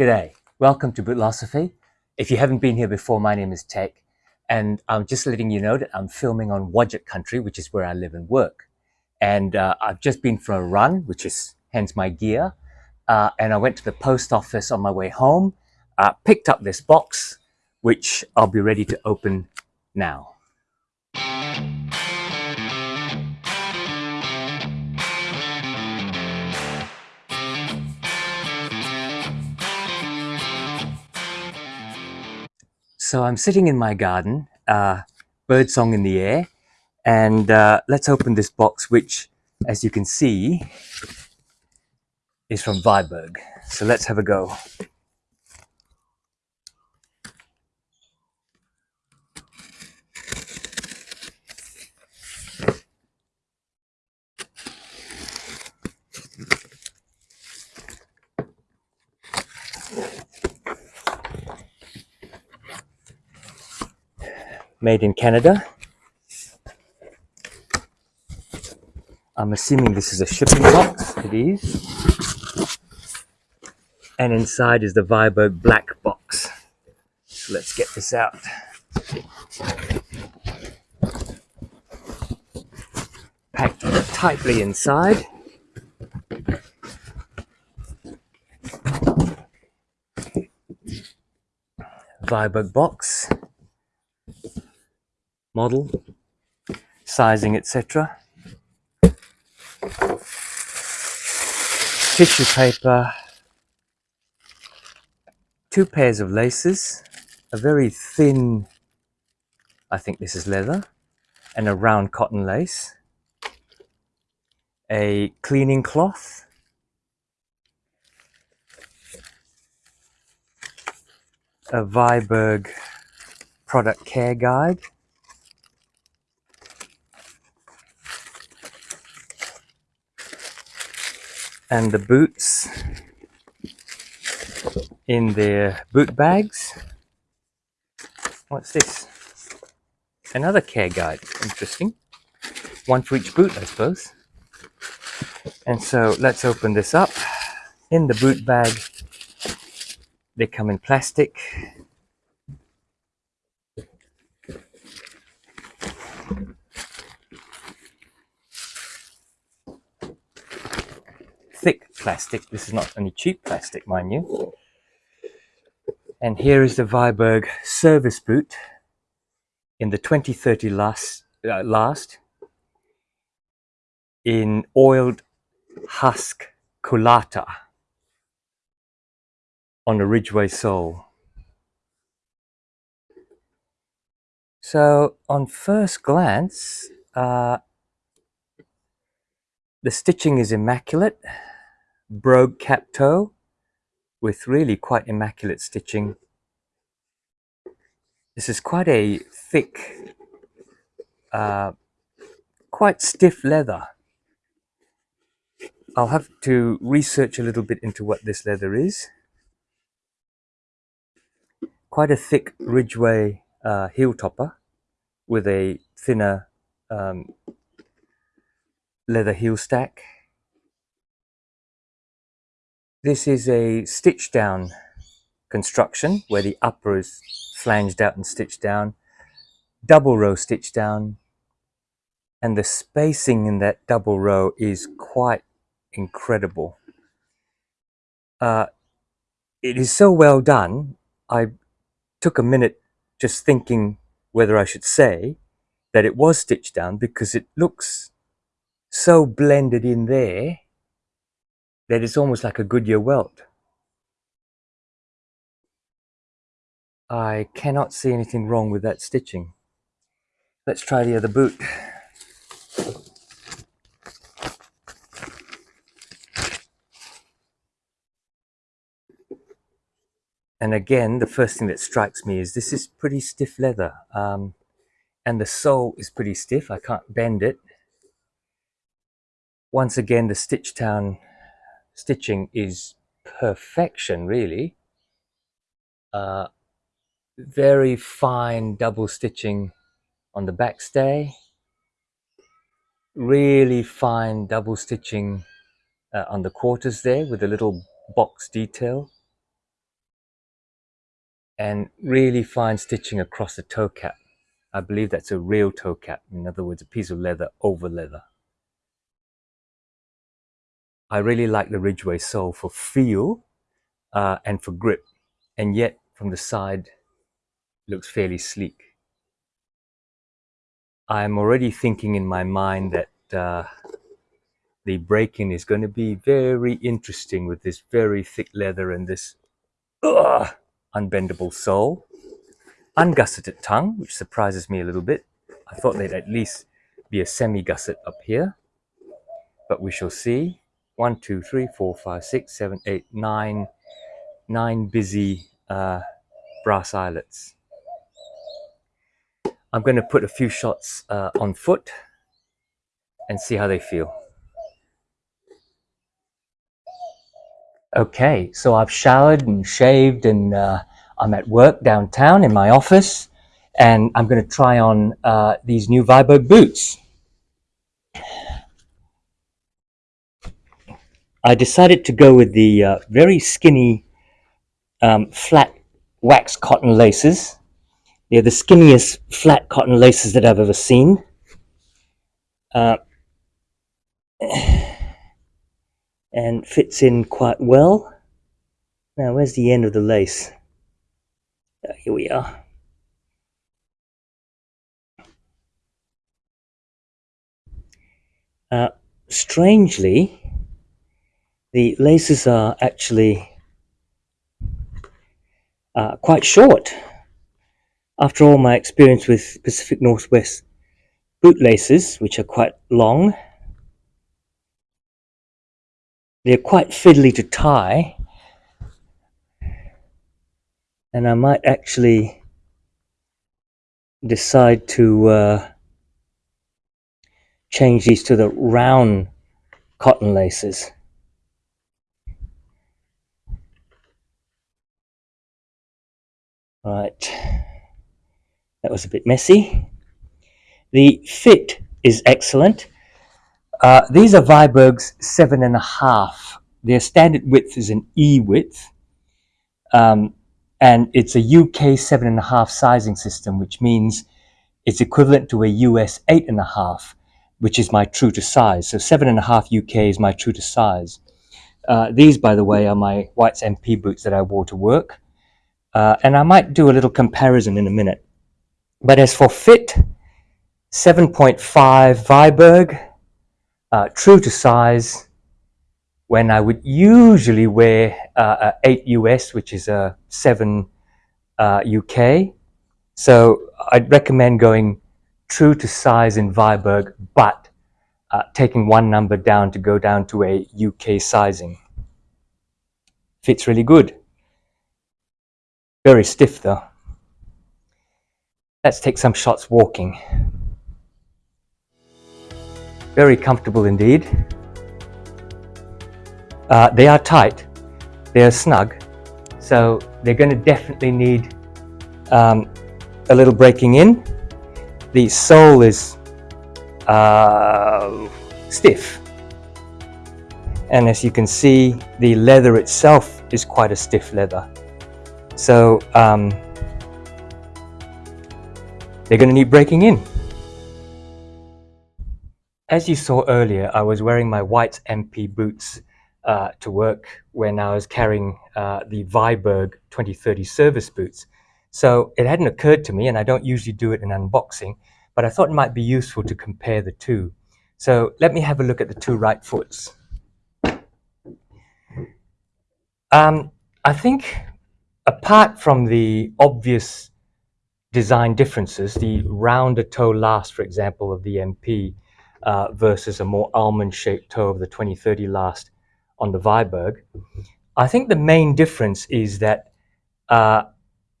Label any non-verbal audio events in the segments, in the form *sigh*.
G'day, welcome to Bootlosophy. If you haven't been here before, my name is Tech, and I'm just letting you know that I'm filming on Whadjuk country, which is where I live and work. And uh, I've just been for a run, which is hence my gear, uh, and I went to the post office on my way home, uh, picked up this box, which I'll be ready to open now. So I'm sitting in my garden, uh, birdsong in the air, and uh, let's open this box, which, as you can see, is from Viberg. So let's have a go. Made in Canada. I'm assuming this is a shipping box. It is. And inside is the Viberg black box. So let's get this out. Packed tightly inside. Viberg box model, sizing, etc. Tissue paper, two pairs of laces, a very thin, I think this is leather, and a round cotton lace, a cleaning cloth, a Viberg product care guide, and the boots in their boot bags. What's this? Another care guide. Interesting. One for each boot, I suppose. And so let's open this up. In the boot bag, they come in plastic. Thick plastic. This is not any cheap plastic, mind you. And here is the Viberg service boot in the 2030 last, uh, last in oiled husk Culatta on a Ridgeway sole. So on first glance, uh, the stitching is immaculate brogue cap toe with really quite immaculate stitching. This is quite a thick, uh, quite stiff leather. I'll have to research a little bit into what this leather is. Quite a thick Ridgeway uh, heel topper with a thinner um, leather heel stack. This is a stitch down construction where the upper is flanged out and stitched down, double row stitch down, and the spacing in that double row is quite incredible. Uh, it is so well done, I took a minute just thinking whether I should say that it was stitched down because it looks so blended in there that it's almost like a Goodyear welt. I cannot see anything wrong with that stitching. Let's try the other boot. And again, the first thing that strikes me is this is pretty stiff leather. Um, and the sole is pretty stiff. I can't bend it. Once again, the stitch down stitching is perfection, really. Uh, very fine double stitching on the backstay. Really fine double stitching uh, on the quarters there with a little box detail. and really fine stitching across the toe cap. I believe that's a real toe cap, in other words, a piece of leather over leather. I really like the Ridgeway sole for feel uh, and for grip, and yet from the side looks fairly sleek. I'm already thinking in my mind that uh, the break-in is going to be very interesting with this very thick leather and this ugh, unbendable sole. Ungusseted tongue, which surprises me a little bit. I thought they'd at least be a semi-gusset up here, but we shall see. One, two, three, four, five, six, seven, eight, nine, nine busy uh, brass eyelets. I'm going to put a few shots uh, on foot and see how they feel. Okay, so I've showered and shaved and uh, I'm at work downtown in my office and I'm going to try on uh, these new Viberg boots. I decided to go with the uh, very skinny um, flat wax cotton laces they're the skinniest flat cotton laces that I've ever seen. Uh, *sighs* and fits in quite well. Now, where's the end of the lace? Uh, here we are. Uh, strangely, the laces are actually uh, quite short. After all my experience with Pacific Northwest bootlaces, which are quite long, they're quite fiddly to tie, and I might actually decide to uh, change these to the round cotton laces. Right. That was a bit messy. The fit is excellent. Uh, these are Viberg's seven and a half. Their standard width is an E width. Um, and it's a UK seven and a half sizing system, which means it's equivalent to a US eight and a half, which is my true to size. So seven and a half UK is my true to size. Uh, these, by the way, are my White's MP boots that I wore to work. Uh, and I might do a little comparison in a minute. But as for fit, 7.5 Viberg, uh, true to size, when I would usually wear uh, 8 US, which is a 7 uh, UK. So I'd recommend going true to size in Viberg, but uh, taking one number down to go down to a UK sizing. Fits really good. Very stiff though. Let's take some shots walking. Very comfortable indeed. Uh, they are tight, they are snug, so they're going to definitely need um, a little breaking in. The sole is uh, stiff, and as you can see, the leather itself is quite a stiff leather. So um, they're going to need breaking in. As you saw earlier, I was wearing my white MP boots uh, to work when I was carrying uh, the Viberg 2030 service boots. So it hadn't occurred to me, and I don't usually do it in unboxing, but I thought it might be useful to compare the two. So let me have a look at the two right foots. Um, I think apart from the obvious design differences, the rounder toe last, for example, of the MP uh, versus a more almond-shaped toe of the 2030 last on the Viberg. I think the main difference is that uh,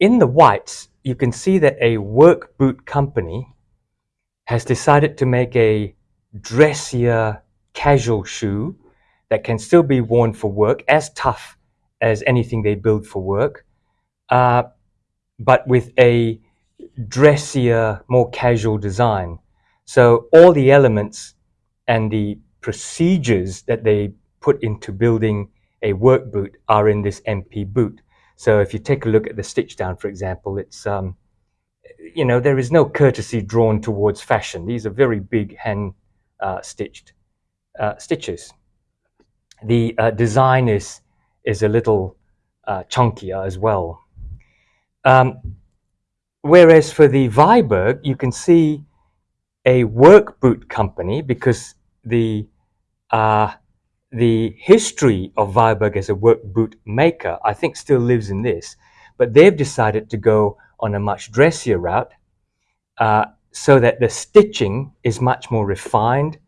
in the whites, you can see that a work boot company has decided to make a dressier casual shoe that can still be worn for work, as tough as anything they build for work, uh, but with a dressier, more casual design. So all the elements and the procedures that they put into building a work boot are in this MP boot. So if you take a look at the stitch down, for example, it's, um, you know, there is no courtesy drawn towards fashion. These are very big hand uh, stitched uh, stitches. The uh, design is, is a little uh, chunkier as well. Um, whereas for the Viberg, you can see a work boot company because the uh, the history of Viberg as a work boot maker, I think, still lives in this. But they've decided to go on a much dressier route uh, so that the stitching is much more refined.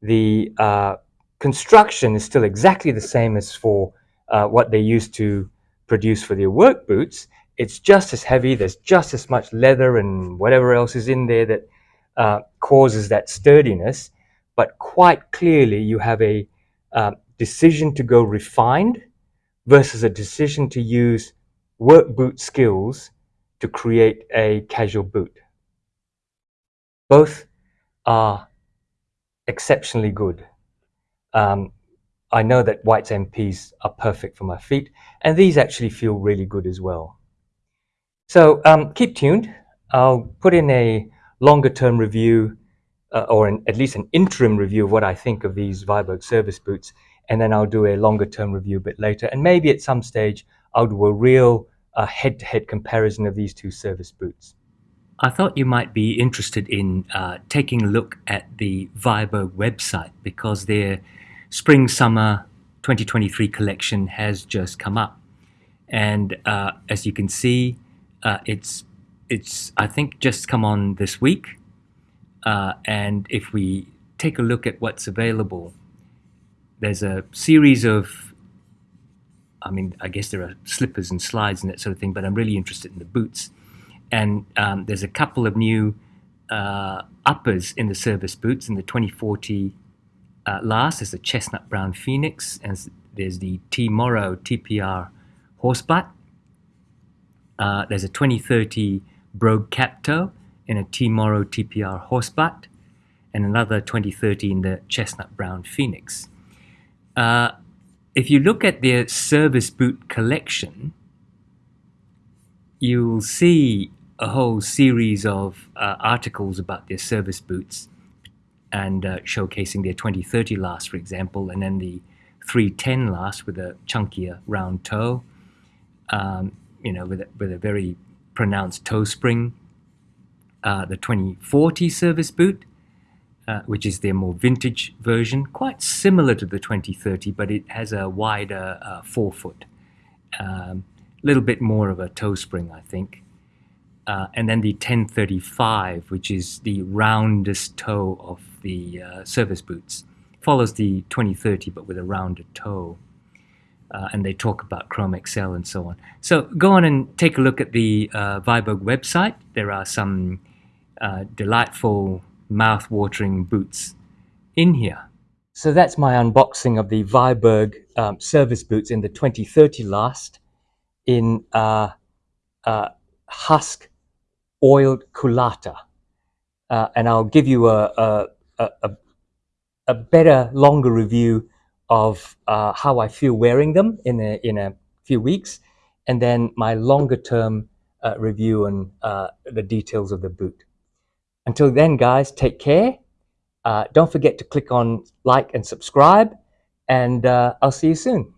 The uh, construction is still exactly the same as for uh, what they used to produce for their work boots. It's just as heavy. There's just as much leather and whatever else is in there that uh, causes that sturdiness. But quite clearly, you have a uh, decision to go refined versus a decision to use work boot skills to create a casual boot. Both are exceptionally good. Um, I know that White's MPs are perfect for my feet, and these actually feel really good as well. So um, keep tuned. I'll put in a longer term review uh, or an, at least an interim review of what I think of these Viberg service boots, and then I'll do a longer term review a bit later. And maybe at some stage, I'll do a real uh, head-to-head comparison of these two service boots. I thought you might be interested in uh, taking a look at the Viberg website because their spring-summer 2023 collection has just come up. And uh, as you can see, uh, it's, it's I think, just come on this week. Uh, and if we take a look at what's available, there's a series of, I mean, I guess there are slippers and slides and that sort of thing, but I'm really interested in the boots. And um, there's a couple of new uh, uppers in the service boots in the 2040 uh, last. There's the chestnut brown phoenix, and there's the T Morrow TPR horsebutt. Uh, there's a 2030 Brogue Cap Toe in a T Morrow TPR horsebutt, and another 2030 in the chestnut brown phoenix. Uh, if you look at their service boot collection, you'll see a whole series of uh, articles about their service boots and uh, showcasing their 2030 last, for example, and then the 310 last with a chunkier round toe, um, you know, with a, with a very pronounced toe spring. Uh, the 2040 service boot, uh, which is their more vintage version, quite similar to the 2030, but it has a wider uh, forefoot. A um, little bit more of a toe spring, I think. Uh, and then the 1035, which is the roundest toe of the uh, service boots, follows the 2030 but with a rounded toe. Uh, and they talk about Chrome Excel and so on. So go on and take a look at the uh, Viberg website. There are some uh, delightful, mouth-watering boots in here. So that's my unboxing of the Viberg um, service boots in the 2030 last in uh, uh, husk oiled Culatta. Uh, and I'll give you a, a, a, a better, longer review of uh, how I feel wearing them in a, in a few weeks, and then my longer term uh, review and uh, the details of the boot. Until then, guys, take care. Uh, don't forget to click on like and subscribe, and uh, I'll see you soon.